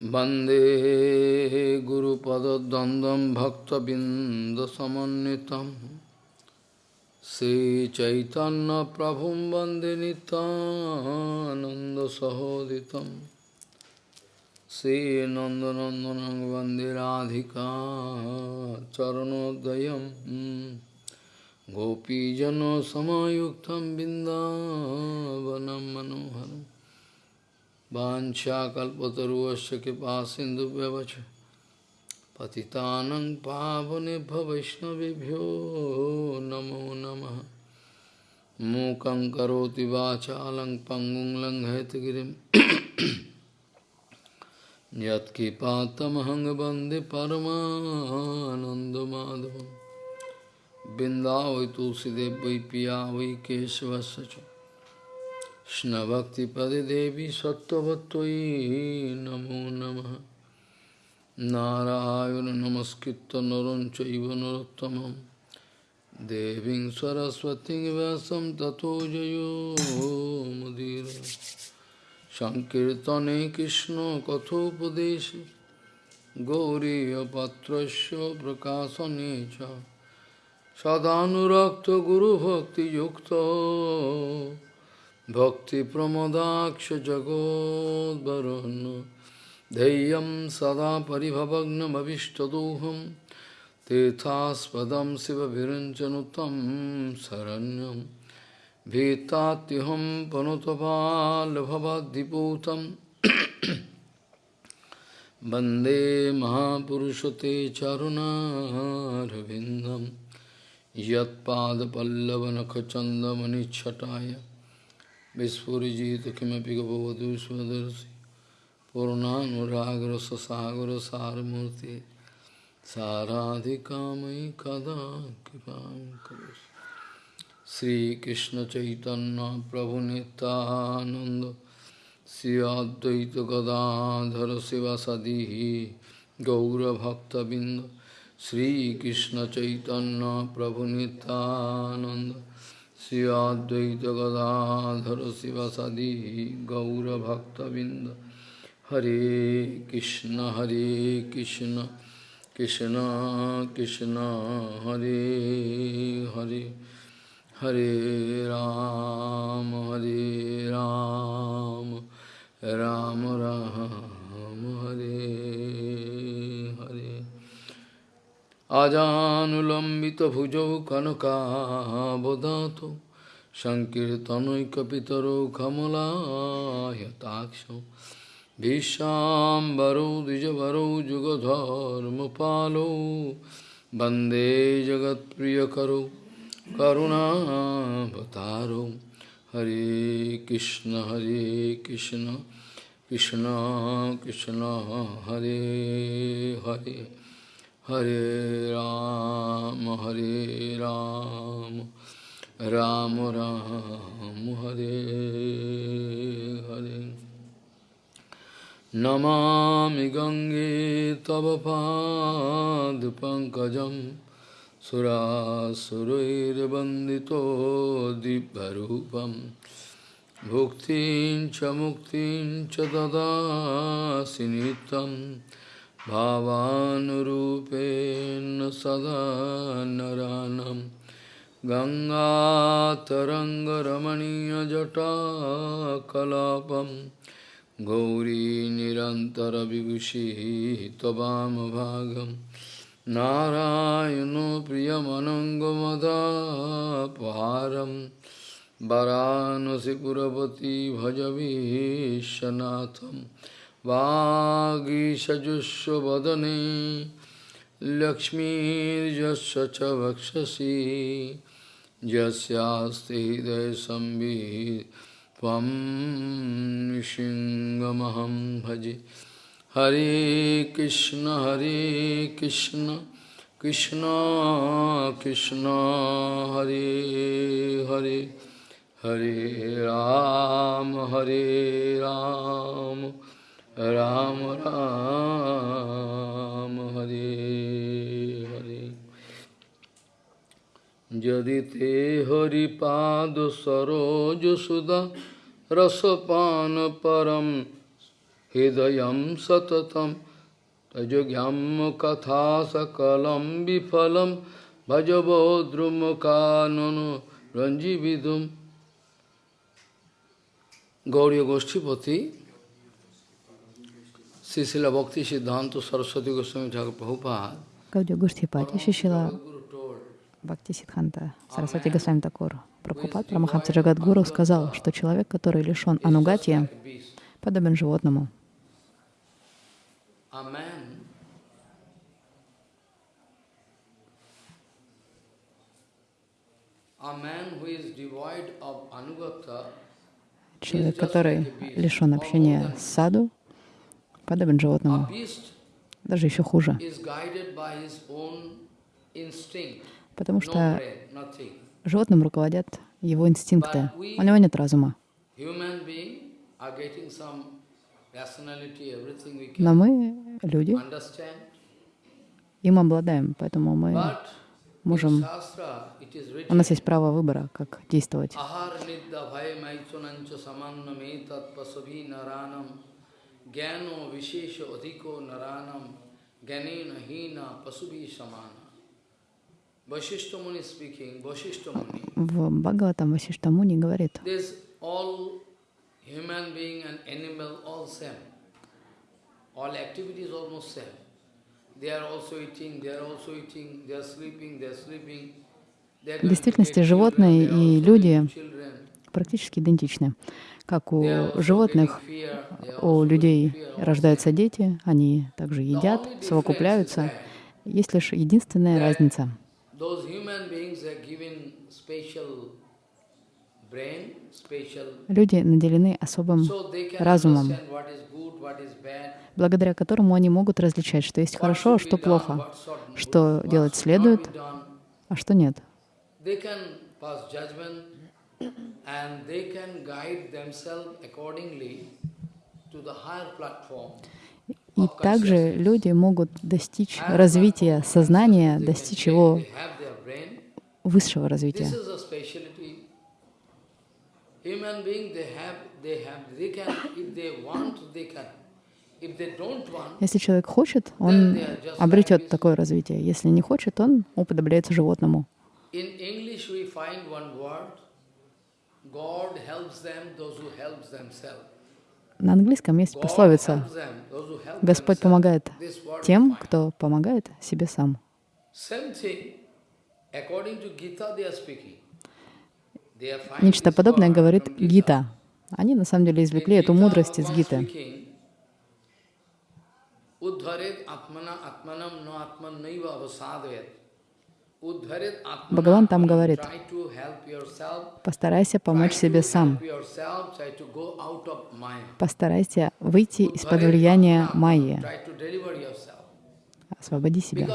Bande Guru Pada Dandam Bhakta Bindasamanitam Sri Chaitanya Prabhum Bande Ananda Sahoditam Sri Nandanandanang Bande Radhika Charanodayam Gopijano Samayuktam Bindavanam Manoharam वाञ्छाकल्पतरुवस्य कृपा सिन्धुव्यवच पतितानं पावनेभ्य वैष्णवेभ्यो नमो नमः। मूकं करोति वाचालं पङ्गुं लङ्घयतगिरिं यत्कृपातमहं वंदे परमानन्दमाधवं बिन्दावै तुलसीदेव वै पिया वै केशवस्य च। Krishna Devi Sattvattoi Namo Namaha Narayana Namaskritta Naram Chaiva Narottamam Deving Saraswati Vyasam Tato Jayo Mudira Sankirtane Krishna Kathopadeshe Gauriya Patrasya Prakasanecha Sadhanurakta Guru Bhakti Yukta भक्तिप्रमदाक्षजगोद्वरुन् धैर्यं सदा परिभवग्नमभिष्टदोहं तीर्थास्पदं शिवभिरञ्चनुतं शरण्यं भीतात्युहं पनुतपाल्भवद्दिपूतं वन्दे महापुरुषते चरुणारविन्दं यत्पादपल्लवनखचन्दमनिच्छटाय Vispurjita Kimapiga Bhavadu Svadarsi Purnanuragra Sasagra Saramurti Saradhikamai Kada Kipam Karus Sri Krishna Chaitanya Prabhu Nityananda Sri Advaita Gadadhara Sivasadihi Gaura Bhakta Binda Sri Krishna Chaitanya Prabhu Nityananda Shri Advaita गदाधर शिवसदी गौरभक्तबिंद हरे कृष्ण हरे कृष्ण कृष्ण कृष्ण, हरे हरे हरे राम हरे राम राम राम, हरे। আজানুলম্বিতভুজৌ কনকাবদাত সংকীর্তনৈকপিতরৌ কমলায়তাক্ষ ভীষ্মাম্বরৌ দ্বিজবরৌ যুগধর্মপালৌ বন্দে জগৎপ্রিয়করৌ করুণাবতারৌ। হরে কৃষ্ণ হরে কৃষ্ণ কৃষ্ণ কৃষ্ণ, হরে Hare. Hare Ram, Hare Ram, Ram Ram, Hare Hare. Namami Gange Tava Pad Pankajam Surasurair Bandito Dibharupam Bhuktin Chamuktin Chadada Sinitam भावानुरूपेण सदा नरानं। गङ्गातरङ्गरमणीयजटाकलापं। गौरीनिरन्तरविभूषिः भागम नारायणो प्रियमनङ्गमदापहारं। वरानसि पुरपति भज विश्वनाथम् वागीषजुष्वदने लक्ष्मीर्यस्य च वक्षसि यस्यास्ति हृदयसंवित् त्वं नृसिंहमहं भजे। हरे कृष्ण हरे कृष्ण कृष्ण कृष्ण, हरे हरे। हरे राम हरे राम राम राम। রাম রাম হরে হরে যদি তে হরিপাদ সরোজ সুদা রসপান পরম হৃদয় সততম তজজ্ঞাম কথা সকলম বিফলম ভজবদ্রুম কানন রঞ্জীবিদুম গৌরী গোষ্ঠীপতি Гаудия Гуштхипати, Шишила Бхакти Сидханта Сарасвати Госвами Такур Прабхупад Прамахамса Джагадгуру сказал, что человек, который лишен анугатия, подобен животному. Человек, который лишен общения с саду, подобен животному. Даже еще хуже. Потому что животным руководят его инстинкты. У него нет разума. Но мы, люди, им обладаем, поэтому мы можем, у нас есть право выбора, как действовать. Gyano vishesha adhiko naranam gyanena hina pasuvi samana Vasishta Muni speaking, Muni, В Бхагаватам Васиштамуни говорит, all human being and animal all same. All activities almost same. They are also eating, they are also eating, they are sleeping, they are sleeping. В действительности животные и люди практически идентичны. Как у животных, у людей рождаются дети, они также едят, совокупляются. Есть лишь единственная разница. Люди наделены особым разумом, благодаря которому они могут различать, что есть хорошо, а что плохо, что делать следует, а что нет. И также люди могут достичь развития сознания, достичь его высшего развития. Если человек хочет, он обретет такое развитие. Если не хочет, он уподобляется животному. in English we find one word, God helps them, those who helps themselves. На английском есть пословица «Господь themselves». помогает тем, кто помогает себе сам». Нечто подобное говорит. Гита. Они на самом деле извлекли эту мудрость из Гиты. Uddharet atmana atmanam no atman naiva avasadayat. Бхагаван там говорит. Постарайся помочь себе сам. Постарайся выйти из-под влияния Майи. Освободи себя.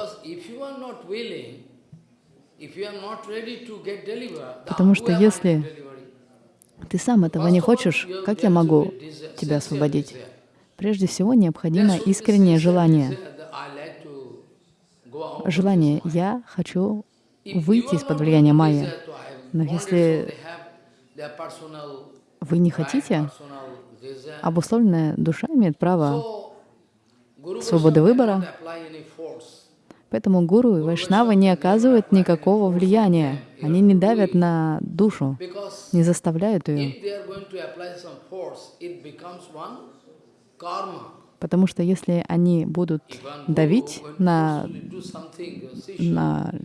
Потому что если? Ты сам этого не хочешь, как я могу тебя освободить? Прежде всего необходимо искреннее желание. Желание «я хочу выйти из-под влияния Майи». Но если вы не хотите, обусловленная душа имеет право свободы выбора, поэтому гуру и вайшнавы не оказывают никакого влияния. Они не давят на душу, не заставляют ее. Потому что если они будут давить на, на,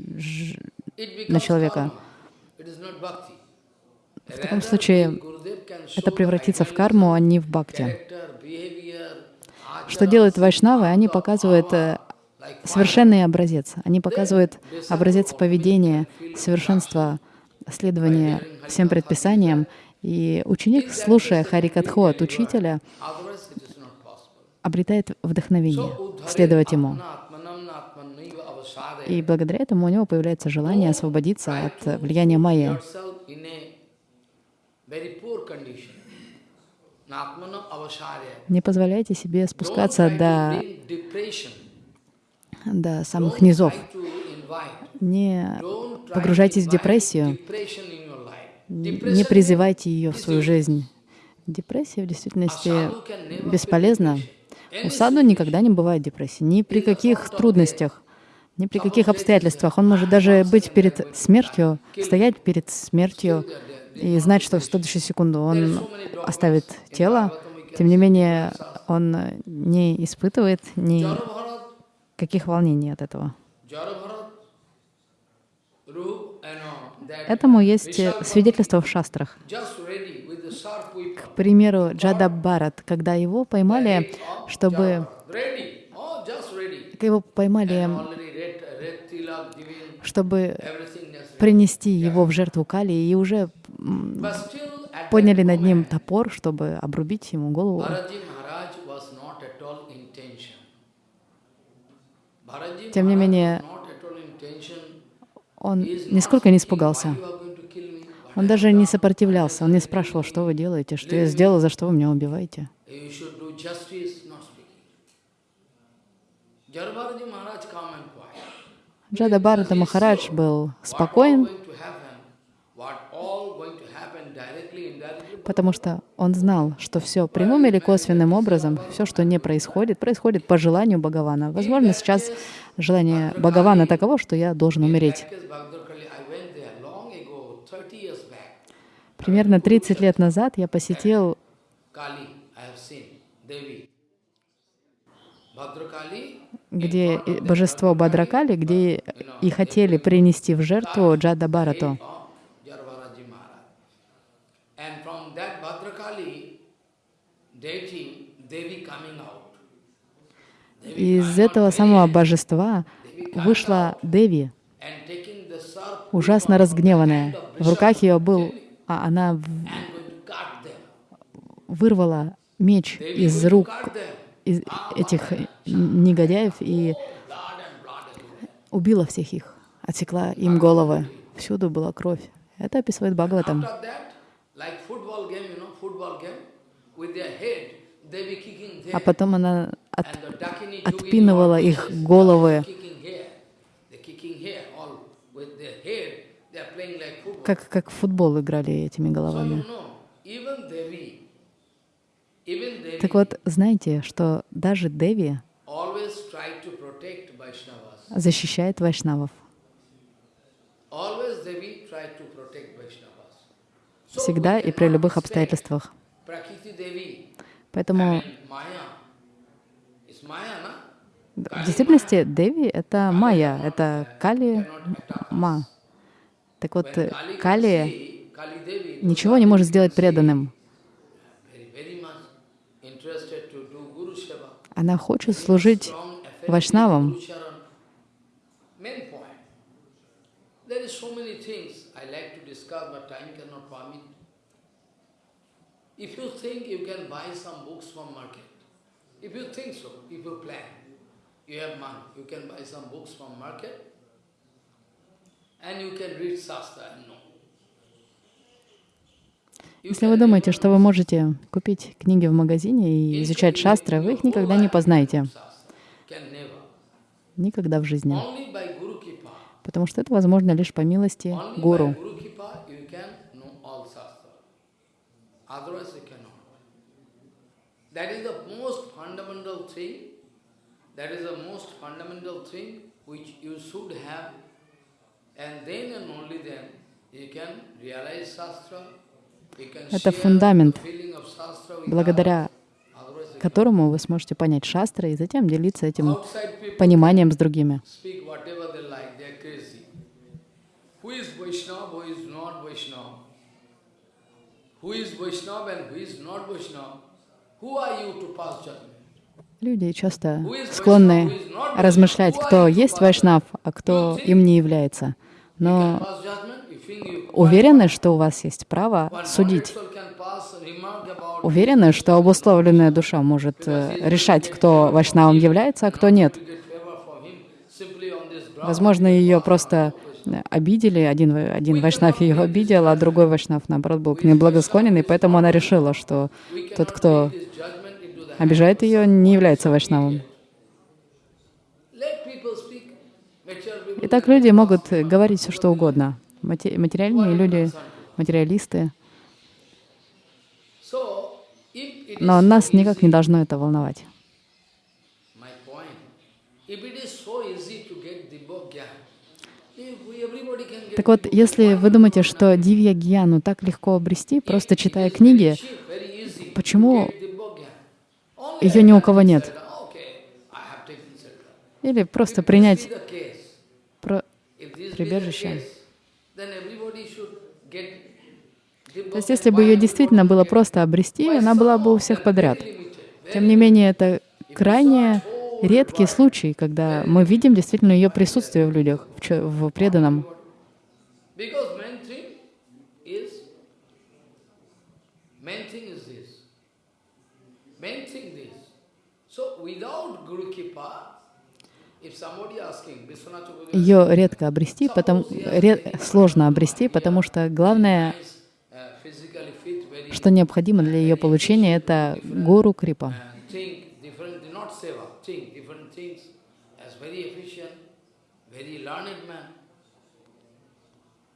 на человека, в таком случае это превратится в карму, а не в бхакти. Что делают вайшнавы? Они показывают э, совершенный образец. Они показывают образец поведения, совершенства следования всем предписаниям. И ученик, слушая Харикатху от учителя, обретает вдохновение следовать ему. И благодаря этому у него появляется желание освободиться от влияния майя. Не позволяйте себе спускаться до, до самых низов. Не погружайтесь в депрессию, не призывайте ее в свою жизнь. Депрессия в действительности бесполезна. У саду никогда не бывает депрессии, ни при каких трудностях, ни при каких обстоятельствах. Он может даже быть перед смертью, стоять перед смертью и знать, что в следующую секунду он оставит тело. Тем не менее, он не испытывает никаких волнений от этого. Этому есть свидетельство в шастрах. К примеру, Джада Барат, когда его поймали, чтобы его поймали, чтобы принести его в жертву Кали, и уже подняли над ним топор, чтобы обрубить ему голову. Тем не менее, он нисколько не испугался. Он даже не сопротивлялся, он не спрашивал, что вы делаете, что я сделал, за что вы меня убиваете. Джада Бхарата Махарадж был спокоен, потому что он знал, что все прямым или косвенным образом, все, что не происходит, происходит по желанию Бхагавана. Возможно, сейчас желание Бхагавана таково, что я должен умереть. Примерно 30 лет назад я посетил где божество Бадракали, где и хотели принести в жертву Джада Барату. Из этого самого божества вышла Деви, ужасно разгневанная. В руках ее был, а она вырвала меч из рук из этих негодяев и убила всех их, отсекла им головы. Всюду была кровь. Это описывает Бхагаватам. А потом она от, отпинывала их головы, как, как в футбол играли этими головами. Так вот, знаете, что даже Деви защищает вайшнавов. Всегда и при любых обстоятельствах. Поэтому в действительности Деви — это Майя, это Кали Ма. Так вот, Кали ничего не может сделать преданным. Она хочет служить вайшнавам. If you think you can buy some books from market, if you think so, if you plan, you have money, you can buy some books from market, and you can read Shastra and know. Если вы думаете, что вы можете купить книги в магазине и изучать шастры, вы их никогда не познаете. Никогда в жизни. Потому что это возможно лишь по милости гуру. And then and only then you can realize Shastra это фундамент, благодаря которому вы сможете понять шастры и затем делиться этим пониманием с другими. Люди часто склонны размышлять, кто есть вайшнав, а кто им не является. Но уверены, что у вас есть право судить. Уверены, что обусловленная душа может э, решать, кто вайшнавом является, а кто нет. Возможно, ее просто э, обидели, один, один вайшнав ее обидел, а другой вайшнав, наоборот, был к ней благосклонен, и поэтому она решила, что тот, кто обижает ее, не является вайшнавом. Итак, люди могут говорить все, что угодно материальные люди, материалисты. Но нас никак не должно это волновать. Так вот, если вы думаете, что Дивья Гьяну так легко обрести, просто читая книги, почему ее ни у кого нет? Или просто принять this be the case, про- if this be the прибежище? То есть, если бы ее действительно было просто обрести, она была бы у всех подряд. Тем не менее, это крайне редкий случай, когда мы видим действительно ее присутствие в людях, в, преданном. So without Guru Kripa, if somebody asking, Vishwanath Chakravarti Ее редко обрести, потому, ре- сложно обрести, потому что главное, uh, что необходимо для ее получения, это гуру крипа.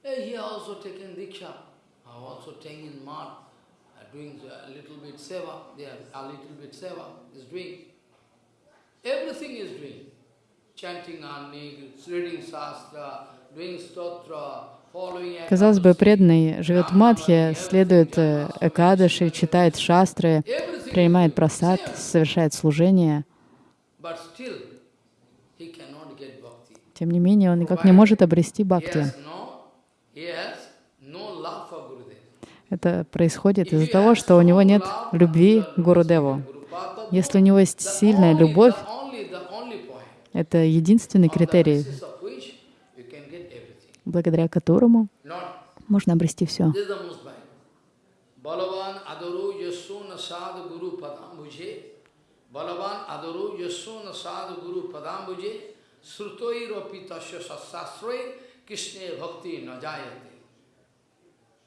Eh, uh, uh, doing a little bit seva, a little bit seva is doing. Everything is doing. Казалось бы, преданный живет в Мадхе, следует э, Экадаши, читает шастры, принимает просад, совершает служение. Тем не менее, он никак не может обрести бхакти. Это происходит из-за того, что у него нет любви к Гурудеву. Если у него есть сильная любовь, the only, the only point, это единственный критерий, благодаря которому можно обрести все.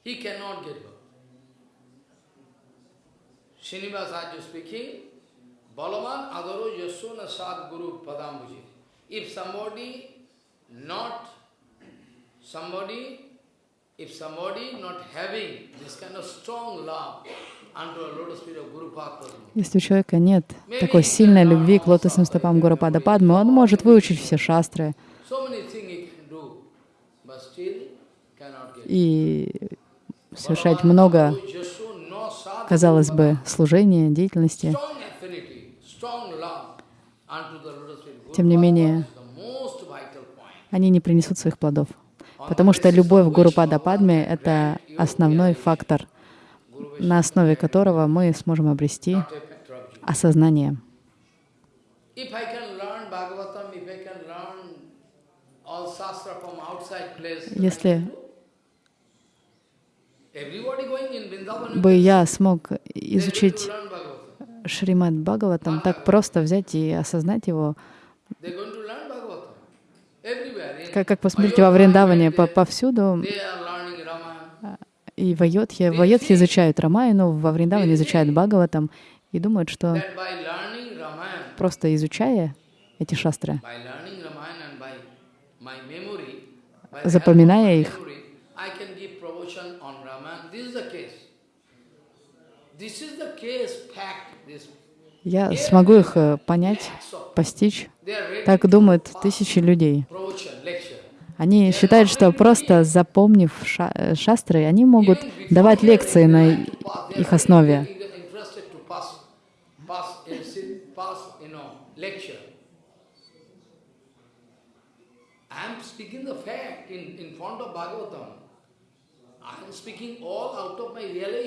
He cannot get bhakti. Srinivas Arya speaking, Balavan adaru yasuna sad guru padambuji. If somebody not, somebody, if somebody not having this kind of strong love unto a lotus feet of Guru Padma, Если у человека нет такой сильной любви к лотосным стопам Гурупада Падмы, он может выучить все шастры и совершать много, казалось бы, служения, деятельности. Тем не менее, они не принесут своих плодов. Потому что любовь к Гурупада Падме — это основной фактор, на основе которого мы сможем обрести осознание. Если бы я смог изучить. Шримад Бхагаватам, так просто взять и осознать его, как, как посмотрите во Вриндаване, по- повсюду, и в Айодхе, в Айодхе изучают Рамайну, во Вриндаване изучают Бхагаватам, и думают, что просто изучая эти шастры, Запоминая их. This is the case, fact. Я смогу их э, понять, постичь. Так думают тысячи людей. Они считают, что просто запомнив ша- э, шастры, они могут давать лекции на их основе. Uh, not out of my memory.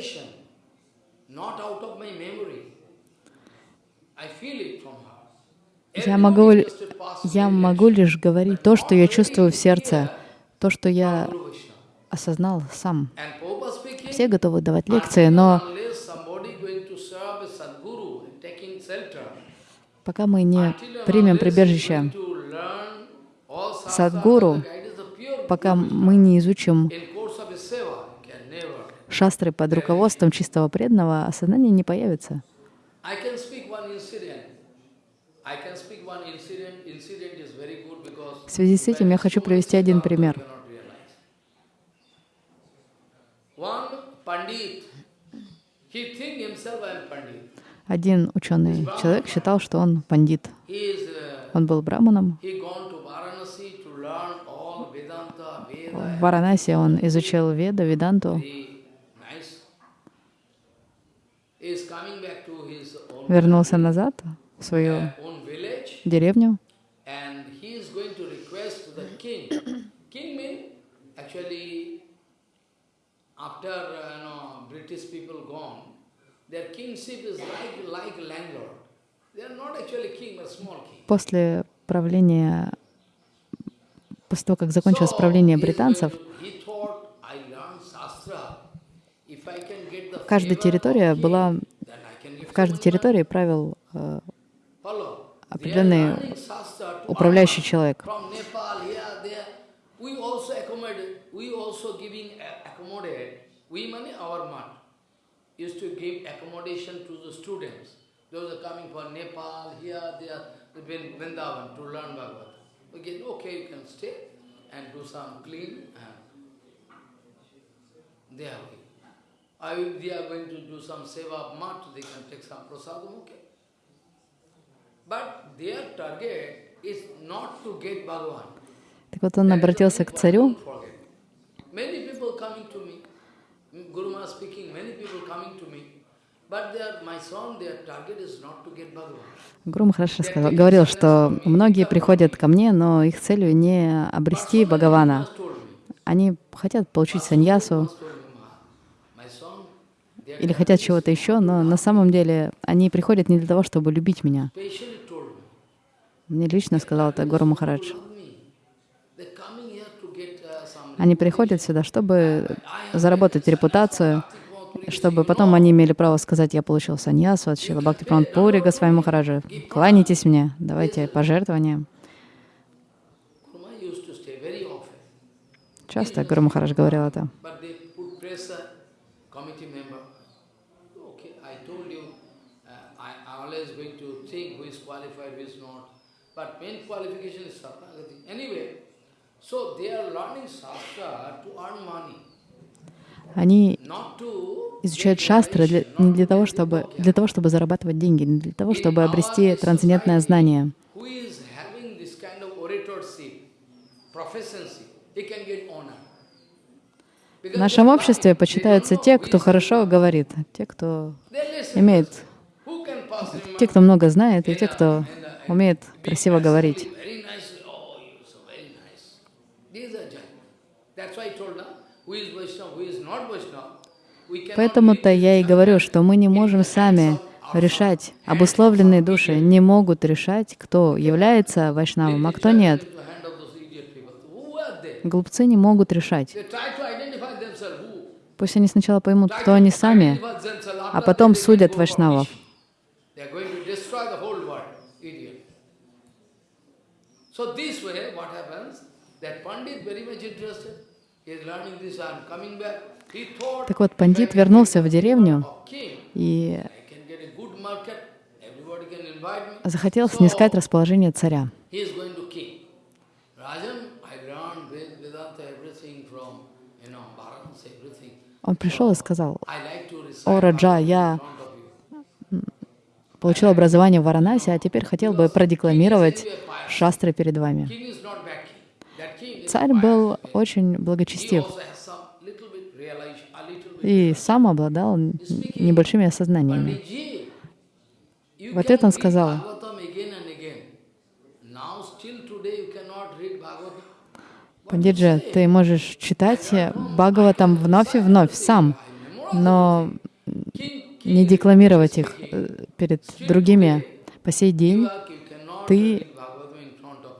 I feel it from her. Я могу, я могу лишь говорить то, что я чувствую в сердце, то, что я осознал сам. Все готовы давать лекции, но пока мы не примем прибежище Садгуру, пока мы не изучим шастры под руководством чистого преданного, осознание не появится. В связи с этим я хочу привести один пример. Один ученый человек считал, что он пандит. Uh, Он был браманом. В Варанаси он изучил Веда, Веданту, вернулся назад в свою деревню, uh, после правления, после того, как закончилось правление британцев, каждая территория была, в каждой территории правил э, определенный управляющий человек. They are going to do some seva of mat, they can take some prasadam, okay. But their target is not to get Bhagavan. Так вот он обратился к царю. Гуру Махараш сказал- говорил, что многие приходят ко мне, но их целью не обрести Бхагавана. Они хотят получить саньясу. just told me, "Ma, my son, their или хотят чего-то еще, но на самом деле они приходят не для того, чтобы любить меня. Мне лично сказал это Гуру Махарадж. Они приходят сюда, чтобы заработать репутацию, чтобы потом они имели право сказать, я получил саньясу от Шила Бхакти Пури Госвами Махараджа. Кланяйтесь мне, давайте пожертвования. Часто Гуру Махарадж говорил это. Uh, always going to think who is qualified, who is not. But main qualification is Sarnagati. Anyway, so they are learning Shastra to earn money, Они изучают шастры для- не для того, чтобы, для того, чтобы зарабатывать деньги, не для того, чтобы обрести трансцендентное знание. В нашем обществе почитаются те, кто хорошо говорит, те, кто имеет, те, кто много знает, и те, кто умеет красиво говорить. Oh, Поэтому-то я и говорю, что мы не можем сами решать. Обусловленные души не могут решать, кто является вайшнавом, а кто нет. Глупцы не могут решать. Пусть они сначала поймут, кто они сами, а потом судят вайшнавов. mission. They are going to destroy the whole world. Idiot. So this way, what happens? That Pandit very much interested. He is learning this and coming back. He thought, Так вот, пандит вернулся в деревню и захотел снискать расположение царя. Он пришел и сказал, «О, Раджа, я in front of you. Получил образование в Варанаси, а теперь хотел бы продекламировать шастры перед вами». Царь был очень благочестив и сам обладал небольшими осознаниями. Panditji, you В can ответ он сказал. Пандиджи, ты можешь читать Бхагаватам вновь и вновь сам, но не декламировать их э, перед другими. По сей день Ты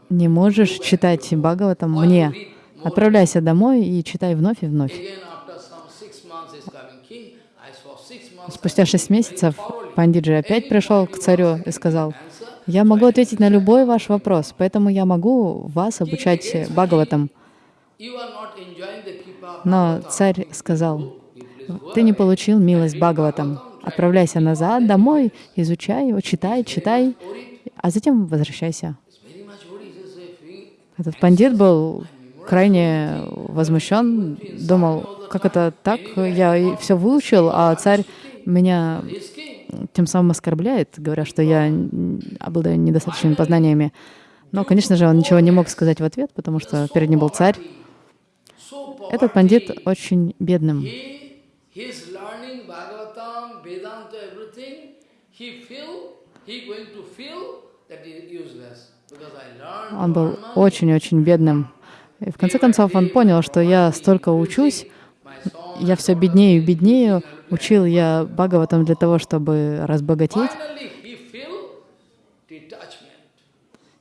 не можешь читать Бхагаватам мне. Отправляйся домой и читай вновь и вновь. Спустя шесть месяцев Пандиджи опять пришел к царю и сказал, «Я могу ответить на любой ваш вопрос, поэтому я могу вас обучать Бхагаватам». Но царь сказал, «Ты не получил милость Бхагаватам. Отправляйся назад, домой, изучай его, читай, читай, а затем возвращайся». Этот пандит был крайне возмущен, думал, как это так, я все выучил, а царь меня тем самым оскорбляет, говоря, что я обладаю недостаточными познаниями. Но, конечно же, он ничего не мог сказать в ответ, потому что перед ним был царь. Этот пандит очень бедным. Он был очень-очень бедным. И в конце концов он понял, что я столько учусь, я все беднее и беднее, учил я Бхагаватам для того, чтобы разбогатеть.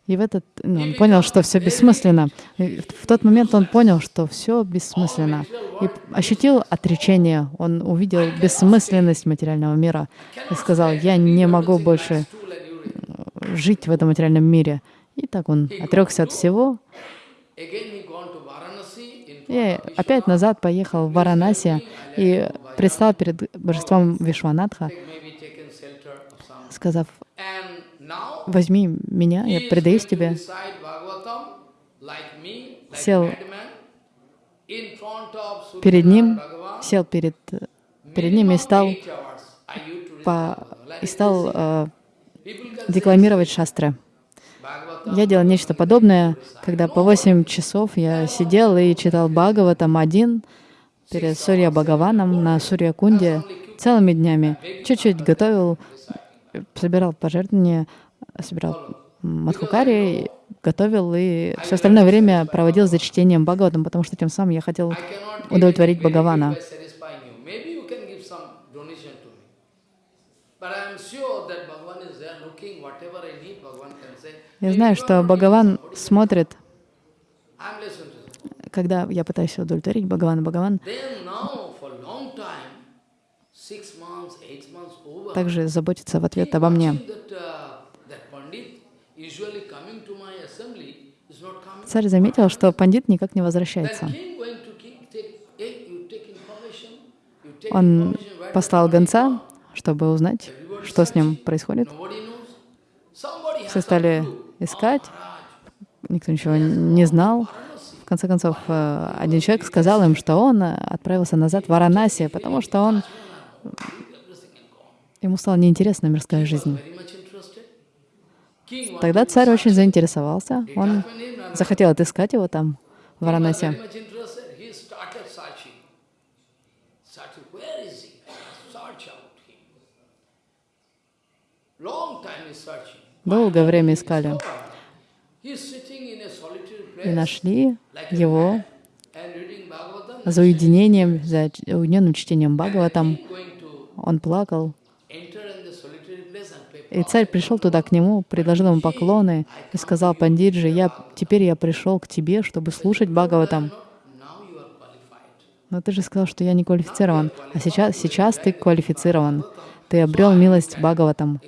И в этот ну, он понял, что все бессмысленно. И в тот момент он понял, что все бессмысленно. И ощутил отречение. Он увидел бессмысленность материального мира и сказал, я не могу больше жить в этом материальном мире. И так он отрекся от всего. И опять назад поехал в Варанаси и предстал перед божеством Вишванатха, сказав, возьми меня, я предаюсь тебе. Сел перед ним, сел перед, перед ним и стал, по, и стал э, декламировать шастры. Я делал нечто подобное, когда по 8 часов я сидел и читал Бхагаватам один перед Сурья Бхагаваном на Сурья Кунде целыми днями. Чуть-чуть готовил, собирал пожертвования, собирал Мадхукари, готовил и все остальное время проводил за чтением Бхагаватам, потому что тем самым я хотел удовлетворить Бхагавана. Я знаю, что Бхагаван смотрит, когда я пытаюсь удовлетворить Бхагавана, Бхагаван также заботится в ответ обо мне. Царь заметил, что пандит никак не возвращается. Он послал гонца, чтобы узнать, что с ним происходит. Все стали искать, никто ничего не знал. В конце концов, э, один человек сказал им, что он отправился назад в Варанаси, потому что он ему стала неинтересна мирская жизнь. Тогда царь очень заинтересовался. Он захотел отыскать его там, в Варанаси. Долгое время искали. И нашли его за уединением, за уединенным чтением Бхагаватам. Он плакал. И царь пришел туда к нему, предложил ему поклоны и сказал, Пандиджи, я, теперь я пришел к тебе, чтобы слушать Бхагаватам. Но ты же сказал, что я не квалифицирован. А сейчас, сейчас ты квалифицирован. Ты обрел милость Бхагаватам.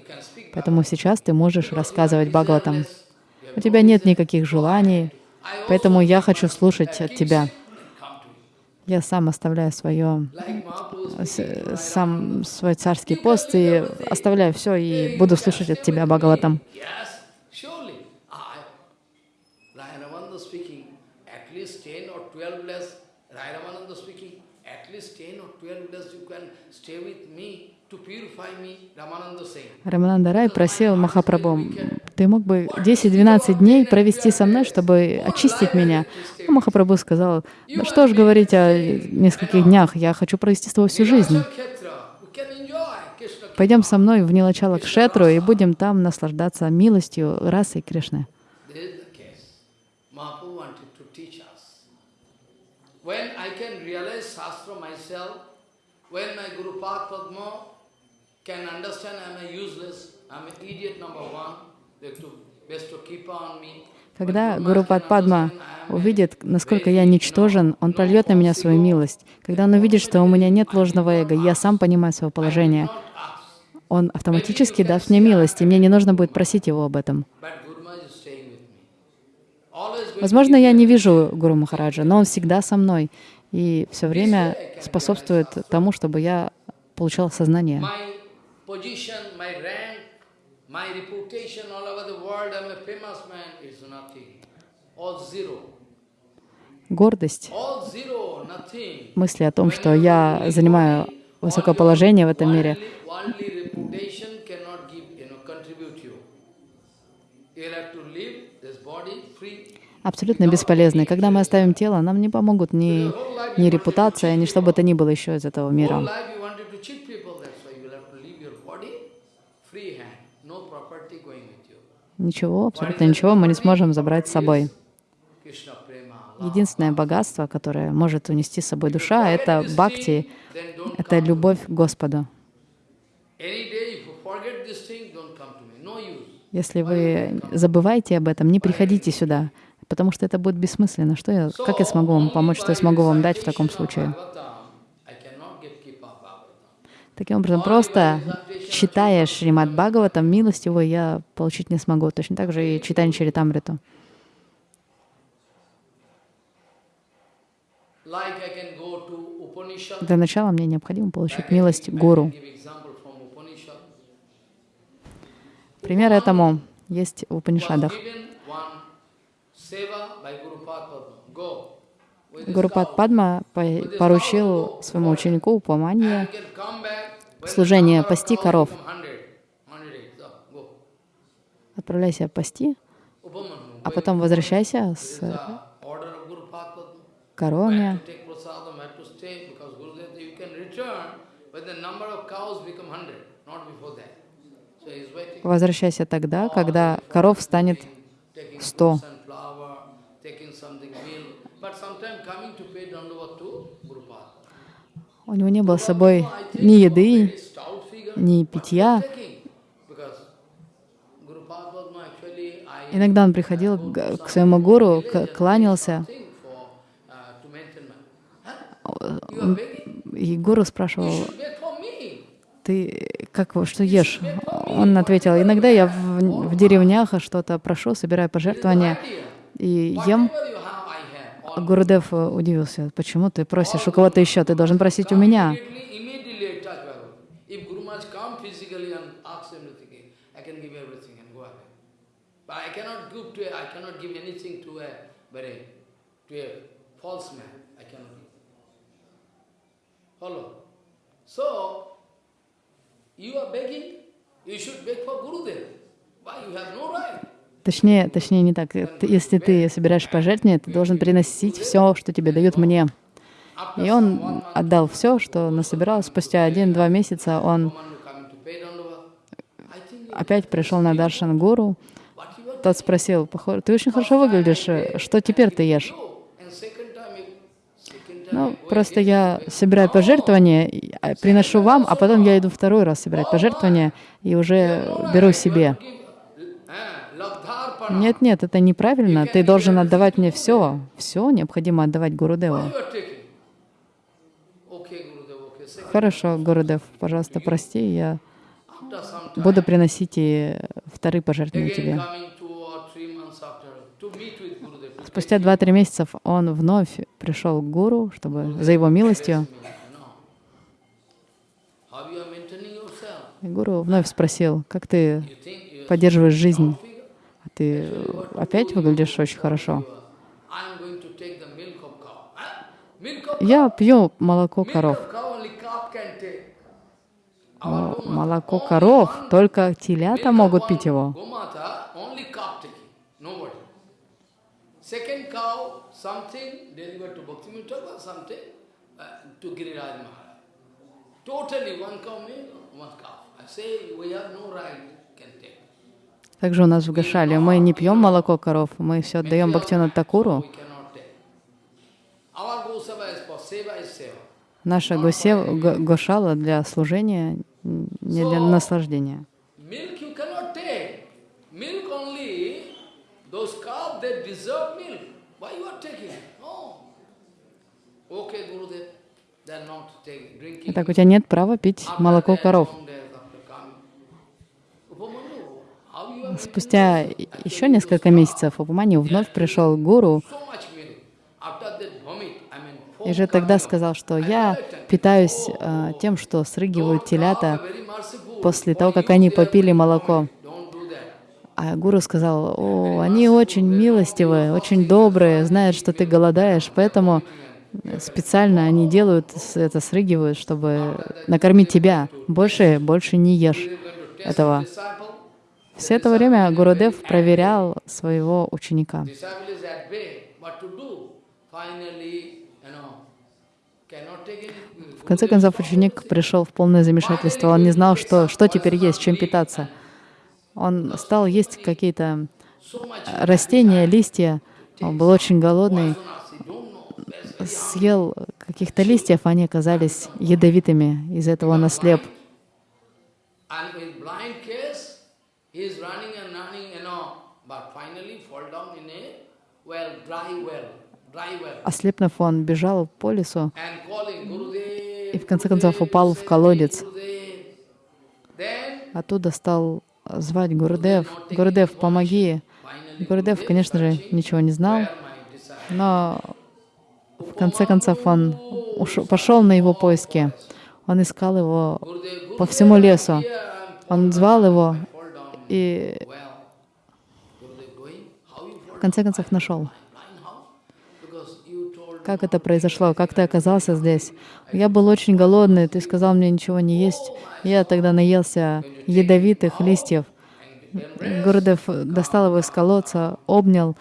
Поэтому сейчас ты можешь рассказывать Бхагаватам. У тебя нет никаких желаний, поэтому я хочу слушать от тебя. Я сам оставляю свое, сам свой царский пост и оставляю все и буду слушать от тебя Бхагаватам. At least 10 or 12 days you can stay with me Рамананда Рай просил Махапрабху, ты мог бы 10-12 дней провести со мной, чтобы очистить меня. А Махапрабху сказал, ну что ж говорить о нескольких днях, я хочу провести с тобой всю жизнь. Пойдем со мной в Нилачала Кшетру и будем там наслаждаться милостью расы Кришны. When I can realize Shastra myself, when my Guru Padma can understand I'm a useless, I'm an idiot number one, best to keep on me. Когда Гуру Падма увидит, насколько я ничтожен, он прольет на меня свою милость. Когда он увидит, что у меня нет ложного эго, я сам понимаю свое положение, он автоматически даст мне милость, и мне не нужно будет просить его об этом. Возможно, я не вижу Гуру Махараджа, но он всегда со мной и все время способствует тому, чтобы я получал сознание position, my rank, my reputation all over the world, I'm a famous man, it's nothing. All zero. Гордость, мысли о том, что я занимаю высокое положение в этом мире, абсолютно бесполезны. Когда мы оставим тело, нам не помогут ни, ни репутация, ни что бы то ни было еще из этого мира. life you wanted to cheat people, that's why you will have to leave your body free hand, no property going with you. Ничего, абсолютно ничего мы не сможем забрать с собой. Единственное богатство, которое может унести с собой душа, это бхакти, это любовь к Господу. Если вы забываете об этом, не приходите сюда, потому что это будет бессмысленно. Что я, как я смогу вам помочь, что я смогу вам дать в таком случае? I cannot get keep up Bhagavatam. Таким образом, просто читая Шримад Бхагаватам, милость его я получить не смогу. Точно так же и читание Чаритамриту. Для начала мне необходимо получить милость гуру. Пример этому есть в Упанишадах. Гурупад. Падма по- поручил своему ученику Упаманье Служение пасти коров. become 100. 100. So, go. Отправляйся пасти, а потом возвращайся с коровами. to take prasadam, had to stay because Gurudev, you can return, but the number of cows become 100, not before that. So he's waiting. Возвращайся тогда, когда коров станет taking сто. fruits and flower, taking something meal, but sometimes coming to pay dandavat to Guru Padma. У него не было с собой ни еды, ни питья. Иногда он приходил к своему гуру, кланялся, и гуру спрашивал, ты как, что ешь? Он ответил, иногда я в, в деревнях что-то прошу, собираю пожертвования и ем. А Гурудев э, удивился, почему ты просишь у кого-то еще, ты должен просить у меня. You are begging, you should beg for Gurudev. Why? You have no right. Точнее, точнее не так. Если ты собираешь пожертвования, ты должен приносить все, что тебе дают мне. И он отдал все, что насобирал. Спустя один-два месяца он опять пришел на Даршан Гуру. Тот спросил, «Похоже, ты очень хорошо выглядишь, что теперь ты ешь? Ну, просто я собираю пожертвования, а, приношу вам, а потом я иду второй раз собирать пожертвования и уже беру себе. Нет, нет, это неправильно. Ты должен отдавать мне все. Все необходимо отдавать Гурудеву. Хорошо, Гурудев, пожалуйста, прости, я буду приносить и вторые пожертвования тебе. Спустя take два-три месяца он вновь пришел к гуру, чтобы за его милостью. И гуру вновь спросил, как ты поддерживаешь жизнь? А ты опять выглядишь очень хорошо. Я пью молоко коров. Но молоко коров только телята могут пить его. Uh. Totally one cow milk, one calf. I say we have no right, can take. Также у нас в Гашале мы не пьем молоко коров, мы все отдаем Бхактивиноду Такуру. Наша госев, гошала для служения, не для наслаждения. Итак, у тебя нет права пить молоко коров. some days after coming, Upamanyu, how you are Спустя еще несколько месяцев Упаманью вновь пришел гуру и же тогда сказал, что я питаюсь э, тем, что срыгивают телята после того, как они попили молоко. А гуру сказал, о, они очень милостивые, очень добрые, знают, что ты голодаешь, поэтому специально они делают это, срыгивают, чтобы накормить тебя. Больше, больше не ешь этого. Все это время Гурудев проверял своего ученика. В конце концов, ученик пришел в полное замешательство. Он не знал, что, что теперь есть, чем питаться. Он стал есть какие-то растения, листья. Он был очень голодный. Съел каких-то листьев, они оказались ядовитыми. Из-за этого он ослеп. And blind he is running and running, you know, but finally fall down in a well, dry well, dry well. Ослепнув, он бежал по лесу и в конце концов упал в колодец. Оттуда стал звать Гурудев. Гурудев, помоги. Гурудев, конечно же, ничего не знал, но в конце концов он ушел, пошел на его поиски. Он искал его по всему лесу. Он звал его. И в конце концов нашел. Как это произошло? Как ты оказался здесь? Я был очень голодный, ты сказал мне ничего не есть. Я тогда наелся ядовитых листьев. Гурдев достал его из колодца, обнял.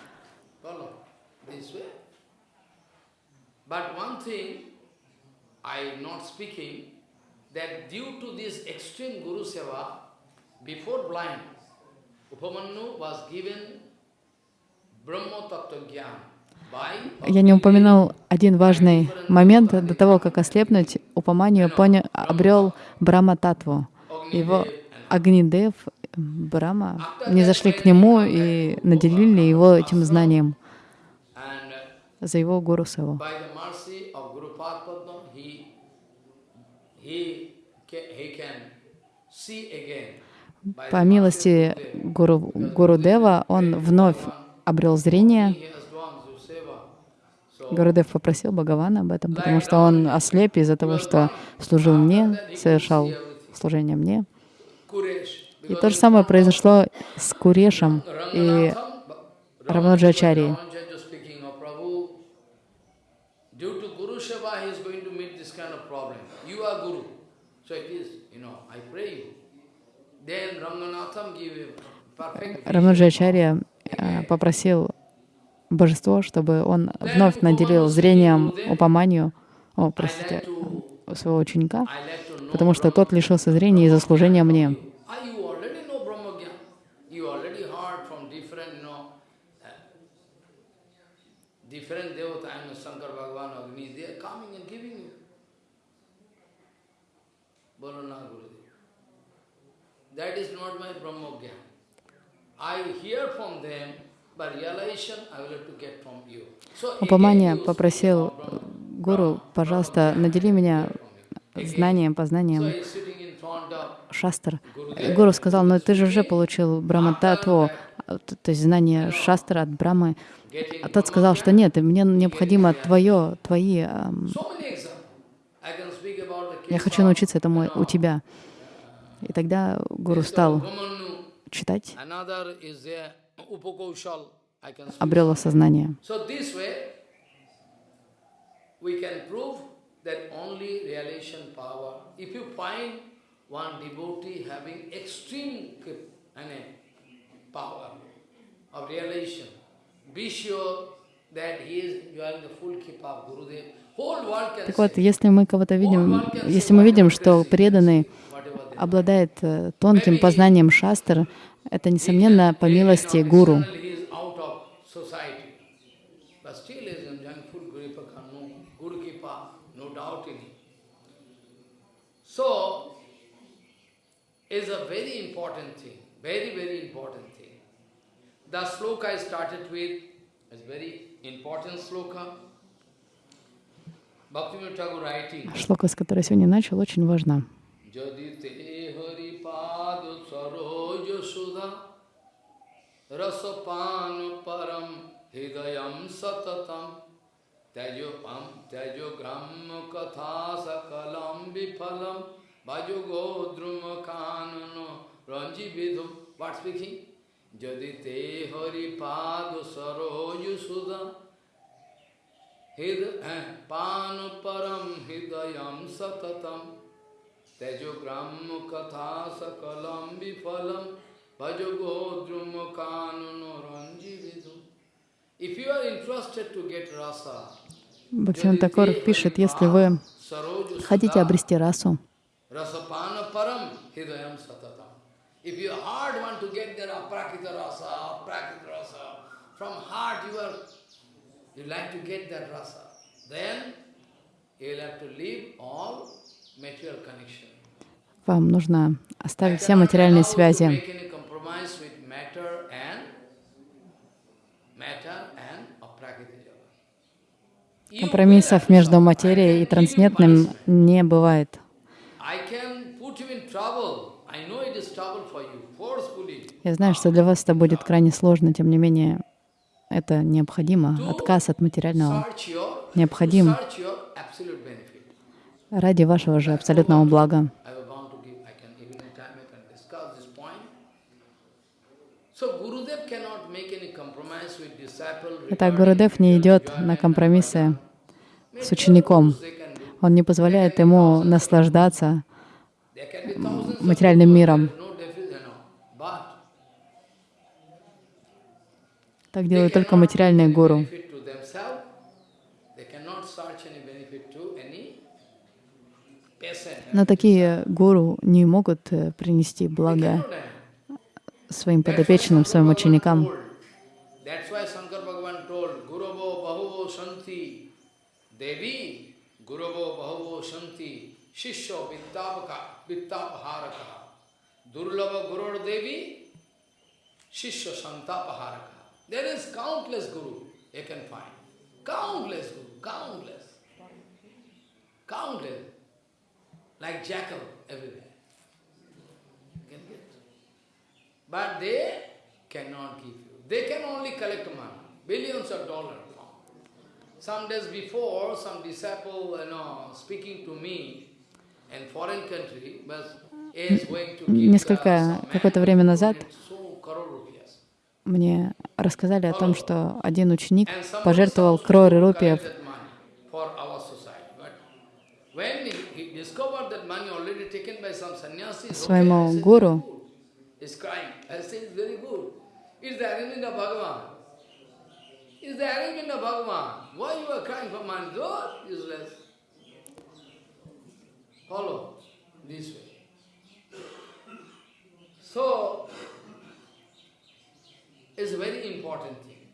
before blind, Я не упомянул один важный момент. До того, как ослепнуть, Упаманию поня... обрел Брама Татву. Его Агнидев, Брама, не зашли к нему и наделили его этим знанием за его Гуру he can see again. По милости Гуру, Гуру Дева он вновь обрел зрение. Гурудев попросил Бхагавана об этом, потому что он ослеп из-за того, что служил мне, совершал служение мне. И то же самое произошло с Курешем и Ranganathan, Раванаджачари. Ramanuja speaking of Prabhu, due to Guru Seva, he is going to meet this kind of problem. You are Guru. So it is, you know, I pray you. Раванаджачарья э, попросил божество, чтобы он вновь наделил зрением Упаманию, о, простите, своего ученика, потому что тот лишился зрения из-за служения мне. Ah, you already know Brahma Gyan. You already heard from different, you know, uh, different devata, I know Shankar Bhagavan, Agni, they are coming and giving you. Bolo na Gurudev. That is not my Brahma Gyan. I hear from them, but realization I will have to get from you. So again Упамания попросил Гуру, пожалуйста, надели меня знанием, познанием is шастр. Гуру сказал, ну ты же уже получил Брахмататву, а, то есть знание шастра от Брамы. А тот сказал, что нет, мне необходимо твое, твои, я хочу научиться этому у тебя. И тогда Гуру стал читать, обрел осознание. Uh, Так вот, если мы кого-то видим, если мы видим, что преданный обладает э, тонким познанием шастр, это, несомненно, по милости гуру. So, is a very important thing, very, very important thing. The sloka I started with is very important sloka. Bhaktivinoda Thakur writing, Шлока, с которой сегодня начал, очень важна. যদি তে হরি পাদ সরোজ সুধা রসপান পরম হৃদয়ম সততম তেজোপম তেজোগ্রাম কথা সকলম বিফলম ভজগো দ্রুম কানন রঞ্জি বিধুম হোয়াট স্পিকিং যদি তে হরি পাদ সরোজ সুধা Hid- eh, Panuparam hidayam satatam Tejogram katha sakalam vifalam Bhajagodrum kanunoranjividum If you are interested to get rasa, Бхактиван Такор пишет, если вы хотите обрести расу, you like to get that rasa, then you will have to leave all. Вам нужно оставить все материальные связи. Компромиссов между материей и трансцендентным не бывает. Я знаю, что для вас это будет крайне сложно, тем не менее, это необходимо. Отказ от материального необходим to search your absolute benefit. Ради вашего же абсолютного блага. Итак, Гурудев не идет на компромиссы с учеником. Он не позволяет ему наслаждаться материальным миром. Так делают только материальные гуру. Но такие гуру не могут э, принести благо своим подопечным, своим ученикам. countless. Countless. Like jackal everywhere. You can get. But they cannot give you. They can only collect money, billions of dollars. Some days before, some disciple, you know, speaking to me in foreign country, but Несколько, какое-то время назад мне рассказали о том, что один ученик пожертвовал кроры рупиев Good, useless. Follow this way. So, it's a very important thing.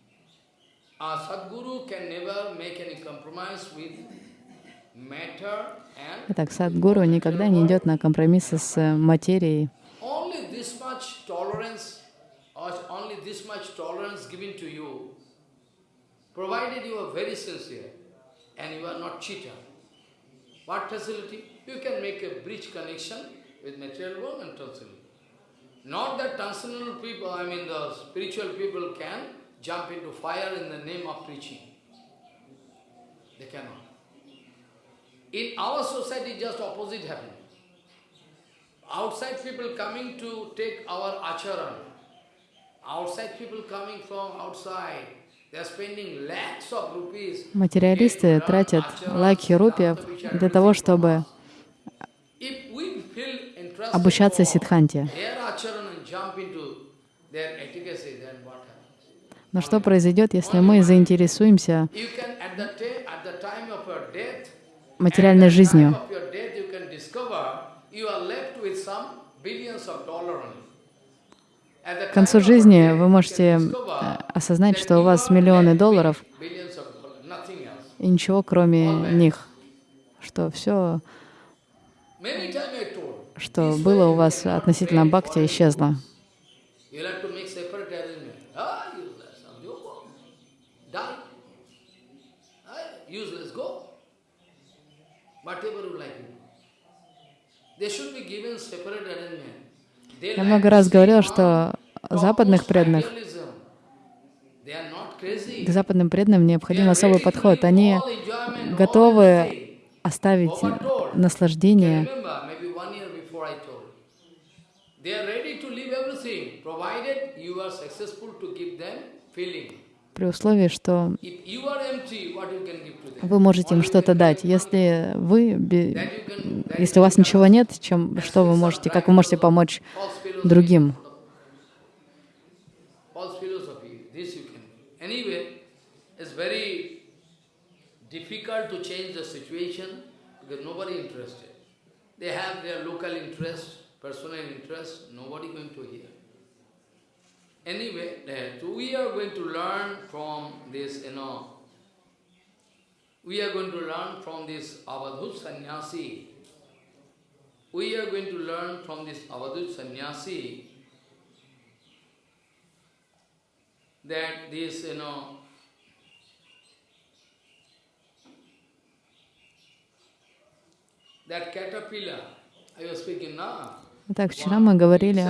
A Sadguru can never make any compromise with Итак, садгуру никогда не идет на компромиссы с э, материей. only this much tolerance or only this much tolerance given to you, provided you are very sincere and you are not cheater. What facility? You can make a bridge connection with material world and transcendental. Not that transcendental people, I mean the spiritual people can jump into fire in the name of preaching. They cannot. In our society, just opposite happening. Outside people coming to take our acharan. Outside people coming from outside. Материалисты тратят лаки рупиев для того, чтобы обучаться happens? Но что произойдет, если мы заинтересуемся At the К концу жизни вы можете э, осознать, что у вас миллионы долларов и ничего кроме них, что все, что было у вас относительно бхакти, исчезло. any You'll have to make separate arrangement. Ah, useless. Some you go. Die. Ah, useless, go. Whatever you like. you do. They should be given separate arrangement. They Я много раз on что западных преданных, к западным преданным необходим особый подход. Они готовы оставить наслаждение. They are ready to leave everything, provided you are successful to give them feeling. При условии, что вы можете им что-то дать. Если вы, если у вас ничего нет, чем, что вы можете, как вы можете помочь другим? They have their local interest, personal interest, nobody going to hear. Anyway, uh, so we are going to learn from this, you know, we are going to learn from this Avadhut sannyasi. We are going to learn from this Avadhut sannyasi that this, you know, that caterpillar, I was speaking now, Итак, вчера мы говорили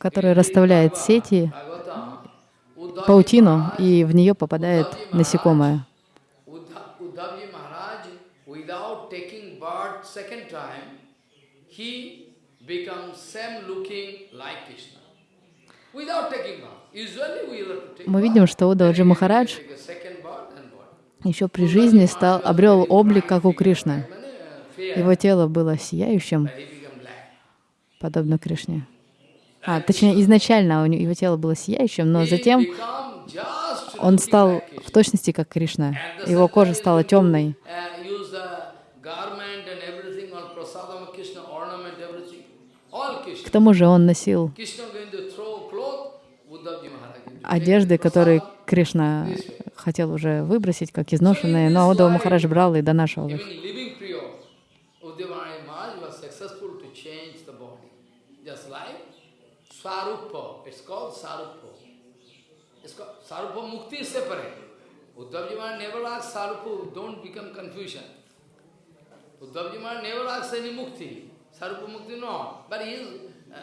который расставляет сети, паутину, и в нее попадает насекомое. Мы видим, что Удаваджи Махарадж еще при жизни стал, обрел облик, как у Кришны. Его тело было сияющим, подобно Кришне. А, точнее, изначально его тело было сияющим, но затем он стал в точности как Кришна. Его кожа стала темной. К тому же он носил одежды, которые Кришна хотел уже выбросить, как изношенные, но Удава Махарадж брал и донашивал их. Swarupa, it's called Swarupa. It's called Swarupa Mukti is separate. Uddhavji never asked Swarupa, don't become confusion. Uddhavji never asked any Mukti. Swarupa Mukti, no. But he is uh,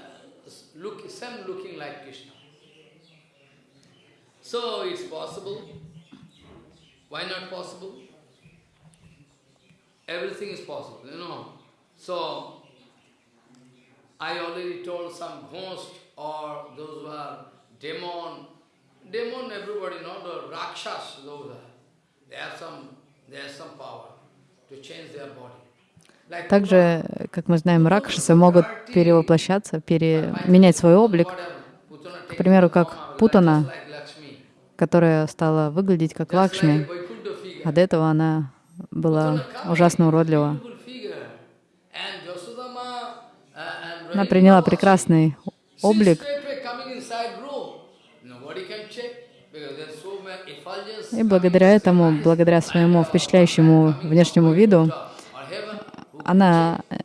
look, same looking like Krishna. So it's possible. Why not possible? Everything is possible, you know. So, I already told some ghost or those who are demon. Demon, everybody know, the Rakshas, those are. They have some, they have some power to change their body. Также, как мы знаем, ракшасы могут перевоплощаться, пере... менять свой облик, К примеру, как Путана. которая стала выглядеть как Лакшми, а до этого она была ужасно уродлива. Она приняла прекрасный облик, и благодаря этому, благодаря своему впечатляющему внешнему виду, она э,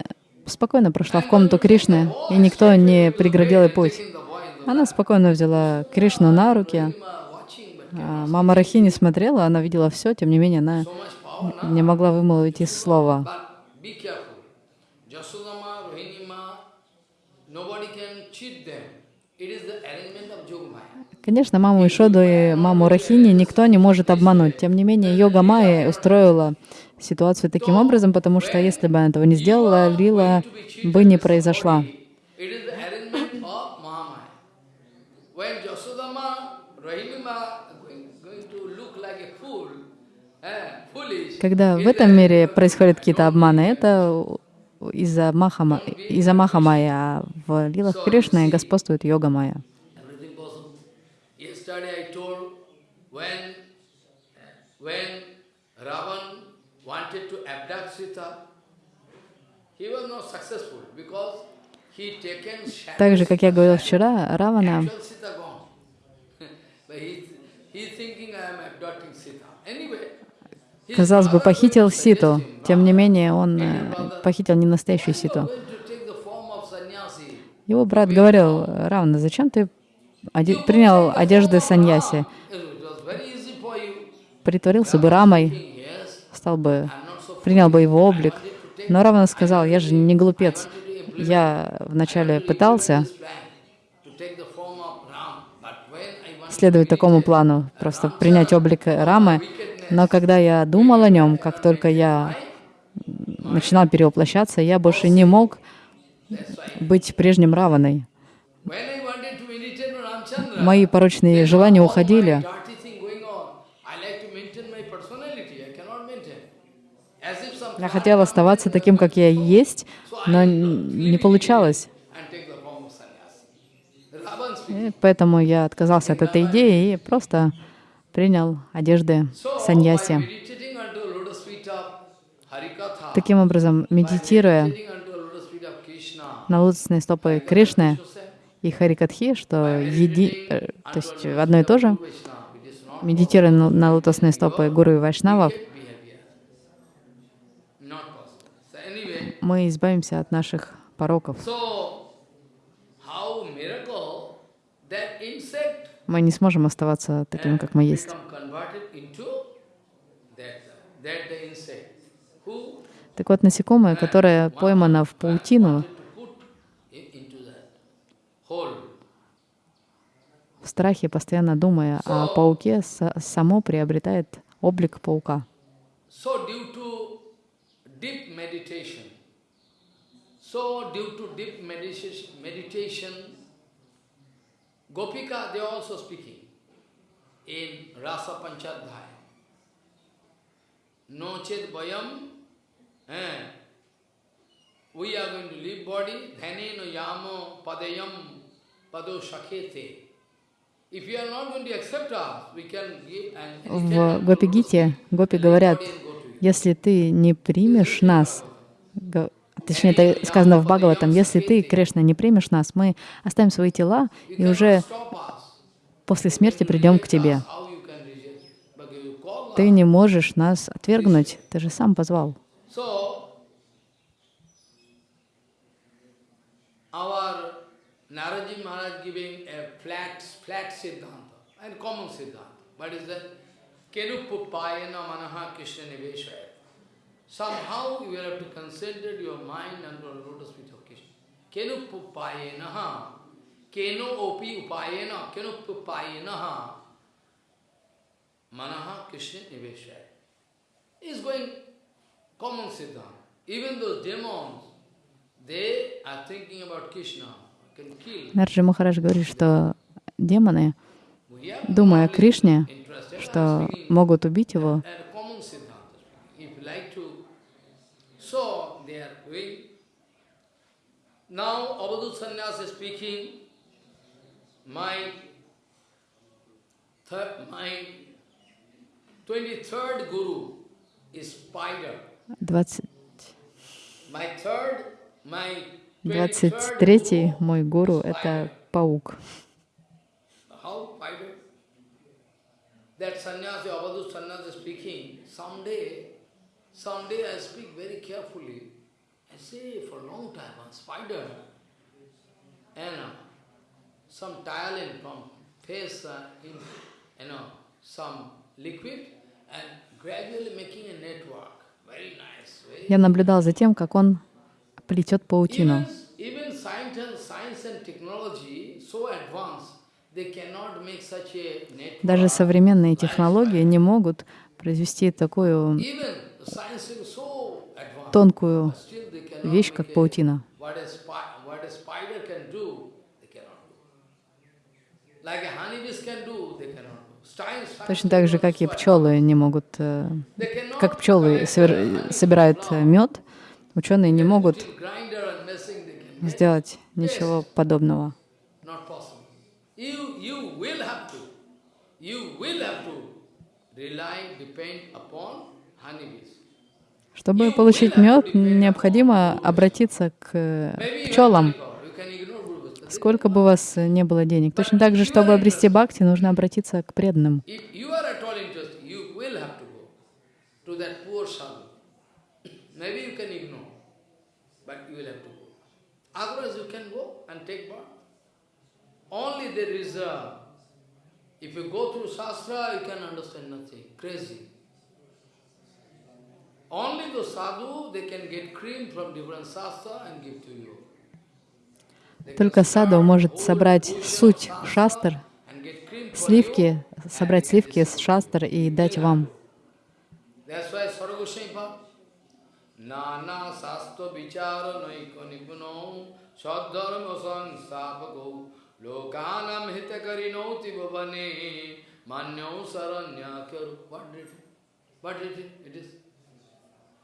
спокойно прошла в комнату Кришны, и никто не преградил ей путь. Она спокойно взяла Кришну на руки. А Мама Рахини смотрела, она видела все, тем не менее она не могла вымолвить из слова. But be careful. Jasodama, Rohinima, nobody can cheat them. It is the arrangement of Yogamaya. Конечно, маму Ишоду и маму Рахини никто не может обмануть. Тем не менее, йога Майя устроила ситуацию таким образом, потому что если бы она этого не сделала, лила бы не произошла. Когда в этом мире происходят какие-то обманы, это из-за Махама, из-за Махамая, а в лилах Кришны господствует йога Майя. everything possible. Yesterday I told when, when Ravan wanted to abduct Sita, he was not successful because he taken. Так же, как я говорил вчера, Равана казалось бы, похитил Ситу. Тем не "Baba, менее, он э, похитил не настоящую Ситу. Его брат говорил, Равна, зачем ты оде- принял одежды саньяси, It was very easy for you. Притворился бы рамой, стал бы, принял бы его облик. Но Равана сказал, я же не глупец. Я вначале пытался следовать такому плану, просто принять облик Рамы, но когда я думал о нем, как только я начинал перевоплощаться, я больше не мог быть прежним Раваной. Мои порочные желания уходили. dirty thing going on. I like to maintain my personality. I cannot maintain. As if some Я хотел оставаться таким, как я есть, но не получалось. И поэтому я отказался от этой идеи и просто принял одежды саньяси. Таким образом, медитируя на лотосные стопы Кришны и Харикатхи, что еди, э, то есть одно и то же, медитируя на лотосные стопы Гуру и Вайшнавов, behavior. Not possible. So anyway, мы избавимся от наших пороков. Мы не сможем оставаться таким, как мы есть. Так вот, насекомое, которое поймано в паутину, в страхе, постоянно думая о пауке, са- само приобретает облик паука. So due to deep meditation, so due to deep meditation, Gopika, they are also speaking in Rasa Panchadhyaya. No chet vayam, eh, we are going to leave body, dhane no yamo padayam pado shakhete. If you are not going to accept us, we can give an В Гопи-гите Гопи говорят, если ты не примешь нас, точнее, это сказано в Бхагаватам, если ты, Кришна, не примешь нас, мы оставим свои тела и уже после смерти придем к тебе. Ты не можешь нас отвергнуть, ты же сам позвал. And common Siddhanta. What manaha Krishna niveshaya. Somehow you will have to concentrate your mind unto the lotus feet of Krishna. Kenupupayana Keno opi upayena Kenupupayana manaha Krishna niveshaya. Is going common Siddhanta. Even those demons, they are thinking about Krishna. Нарджи Махарадж говорит, что демоны, думая о Кришне, что могут убить его, at a common Siddhanta. If you like to, so they are doing. Now Avadut Sannyas is speaking, my third, my 23rd guru is spider. 20 My third, my 23rd 23-й guru, мой гуру — это паук. That Я наблюдал за тем, как он плетет паутину. Даже современные технологии не могут произвести такую тонкую вещь, как паутина. Точно так же, как и пчелы не могут, э, как пчелы собирают э, мед, ученые не могут сделать ничего подобного. You will have to rely, depend upon honeybees. Чтобы получить мед, необходимо обратиться к э, пчелам, сколько бы у вас не было денег. Точно так же, чтобы обрести бхакти, нужно обратиться к преданным. If you go through Shastra, you can understand nothing, crazy. Only the sadhu, they can get cream from different Shastra and give to you. They can Только саду может собрать суть шастр, сливки, собрать сливки с шастр и дать вам. Nana Sastha Vichara Naiko Nipuno Sadharma Sangsapako Lokanam Hitakarino Tibhavane Manyo Saranya Kyaru. What did it? What did it? It is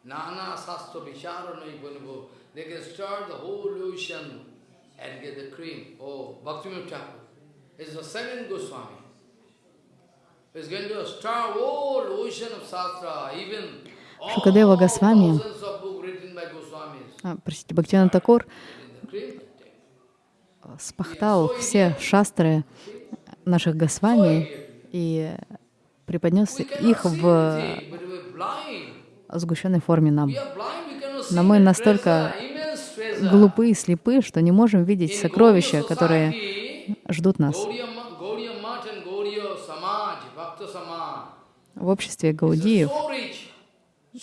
Nana Sastha Vichara Nipuno. They can start the whole ocean and get the cream. Oh, Bhaktivinoda Thakur is the second Goswami. is going to start whole ocean of Shastra, even Шукадева Госвами, а, простите, Бхактивinoda Такур спахтал все шастры наших Госвами и преподнес их в сгущенной форме нам. Но мы настолько глупы и слепы, что не можем видеть сокровища, которые ждут нас. В обществе Гаудиев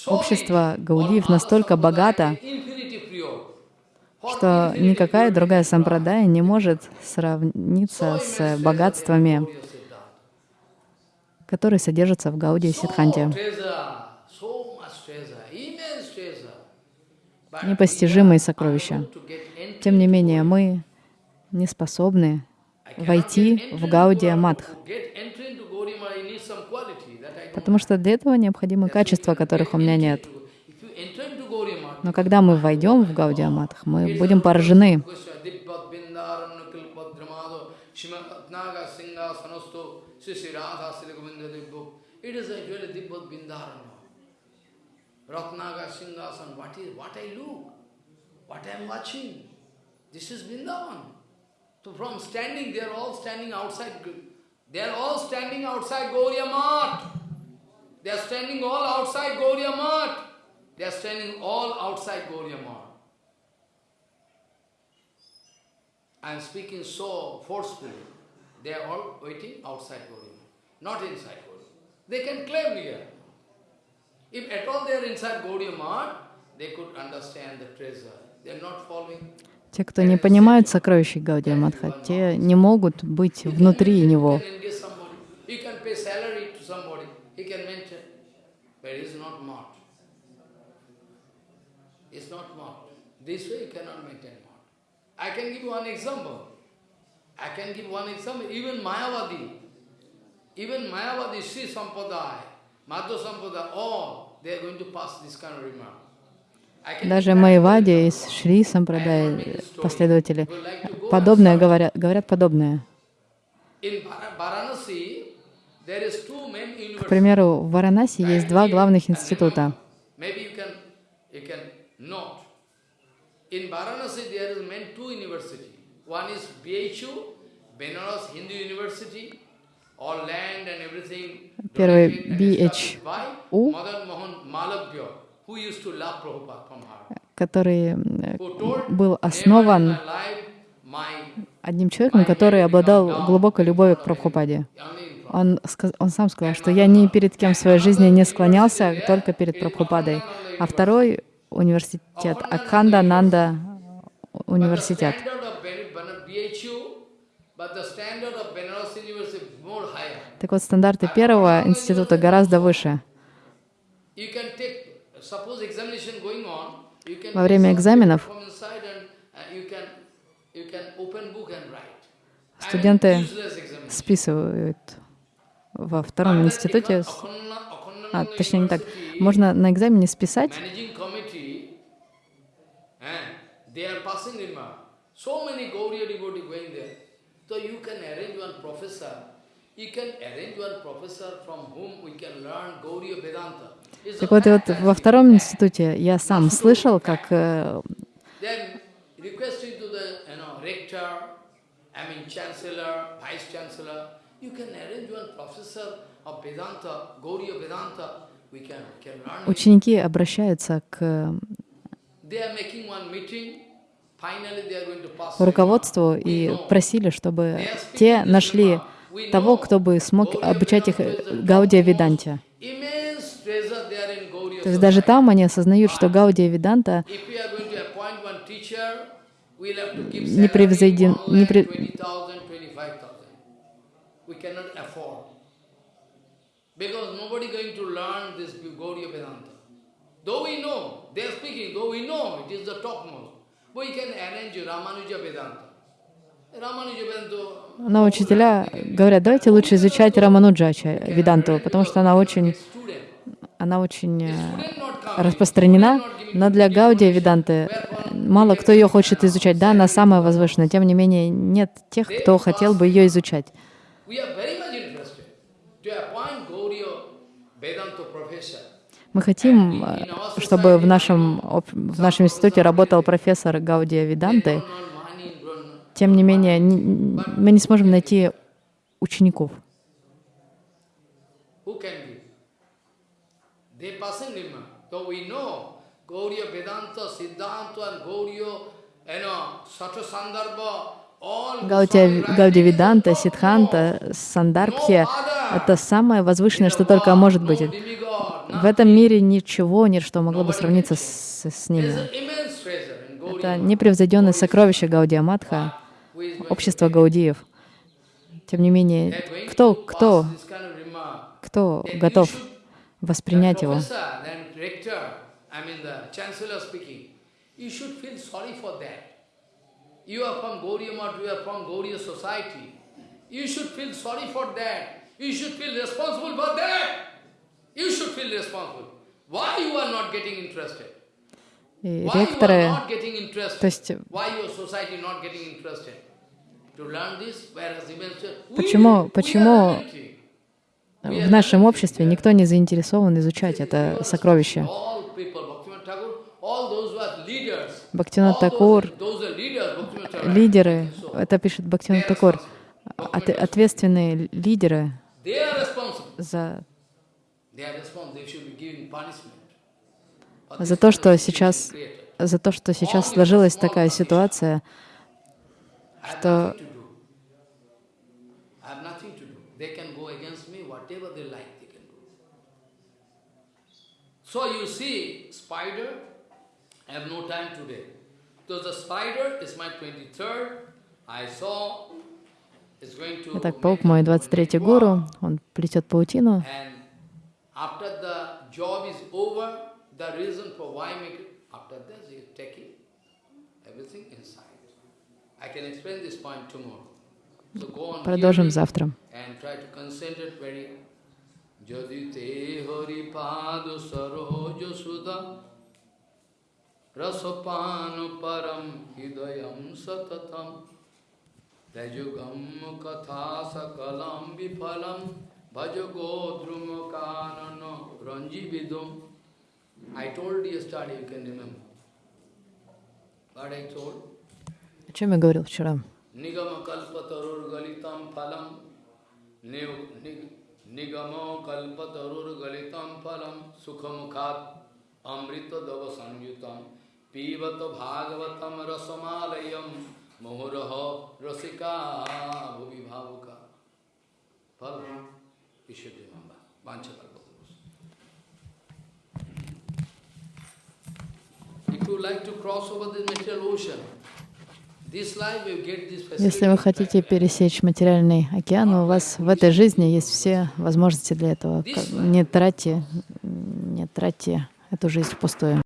Общество. Гаудиев настолько богато, что никакая другая сампрадая не может сравниться с богатствами, которые содержатся в Гаудии So Сидханте. treasure, so much treasure, immense treasure. But Непостижимые сокровища. Тем не менее, мы не способны войти в Гаудия don't потому что для этого необходимы качества, которых у меня нет. Но когда мы войдем в Гаудия Матх, мы будем поражены. It is actually Dibbat Bindaran. Ratnaga Singhasan, what is, what I look, what I am watching. This is Vrindavan. So from standing, they are all standing outside, they are all standing outside Gauriya. They are standing all outside Gauriya. They are standing all outside Gauriya. I am speaking so forcefully. They are all waiting outside Gauriya not inside Gauriya They can claim here. Те, кто не понимают сокровища Гаудия Матха, те не могут быть внутри него. I can give one example. I can give one example. Even Mayavadi, even Mayavadi, Sri Sampadaya, Madhva Sampadaya, all, Даже Майвади из Шри Сампрадай последователи подобное говорят, говорят подобное. К примеру, в Варанаси есть два главных института. One is BHU, Benares Hindu University, Первый BHU. Который был "Never in основан одним человеком, который обладал глубокой любовью к Прабхупаде. Он, он сам сказал, что я ни перед кем в своей жизни не склонялся, только перед Прабхупадой. А второй университет, Акханда Нанда университет. Так вот, стандарты первого института гораздо выше. Во время экзаменов uh, студенты списывают во втором институте, а, точнее не так, можно на экзамене списать, managing committee, and they are passing remark. So many Gauriya devotees going there. So you can arrange one professor. Так вот, и вот во втором институте я сам слышал, как э, ученики обращаются к руководству и просили, чтобы те нашли того, кто бы смог обучать их Гаудия Gauriya То есть даже там они осознают, что Гаудия give Не превзойден- не пре- 20,000, 25,000. We cannot afford. Because nobody going to learn this Gauriya Vedanta. Though we know, they are speaking, though we know it is the topmost, we can arrange Ramanuja Vedanta. Но учителя говорят, давайте лучше изучать Рамануджача Веданту, потому что она очень, она очень э, распространена, но для Гаудия Веданты мало кто ее хочет изучать. Да, она самая возвышенная, тем не менее нет тех, кто хотел бы ее изучать. Мы хотим, э, чтобы в нашем, в нашем институте работал профессор Гаудия They Веданты. don't earn money, don't Тем не менее, мы не сможем найти учеников. Top Сиддханта, notch. Сандарбхи это самое возвышенное, что только может быть. В этом мире ничего нет, что могло бы сравниться с, с ними. Это непревзойденное сокровище Гаудия going общество Гаудиев. Тем не менее, кто, кто, кто готов воспринять его? professor, then rector, I mean the chancellor speaking, you should feel sorry for that. You are from Gauriya Math, you are from Gauriya society. You should feel sorry for that. You should feel responsible for that. You should feel responsible. Why you are not getting interested? И ректоры, то есть Почему- почему в нашем обществе никто не заинтересован изучать это сокровище. All Такур, лидеры, это пишет Бхактивинод Такур, от- ответственные лидеры за, за то, что сейчас, за то, что сейчас сложилась такая ситуация, что nothing to do. I have nothing to do. They can go against me, whatever they like, they can do. So you see, spider, I have no time today. So the spider is my 23rd. I saw it's going to Итак, паук мой 23-й web. гуру, он плетет паутину, over, продолжим завтра. rasapanu param hidayam satatam Tejugam katha sakalam vipalam bhajago kanano ranji vidum. I told yesterday, you can remember. What I told? О чем я говорил вчера? Nigama kalpatarur galitam phalam Ni- ni- Nigama kalpatarur galitam phalam Sukhamukhat amrita dava sanyutam Pivata bhagavatam rasamalayam Mohuraha rasika bhuvi bhavuka Phal, we should remember. Vanchakalpatarus. If you like to cross over the material ocean, this life you get this facility. Если вы хотите пересечь материальный океан, у вас в этой жизни есть все возможности для этого. Не тратьте, не тратьте эту жизнь впустую.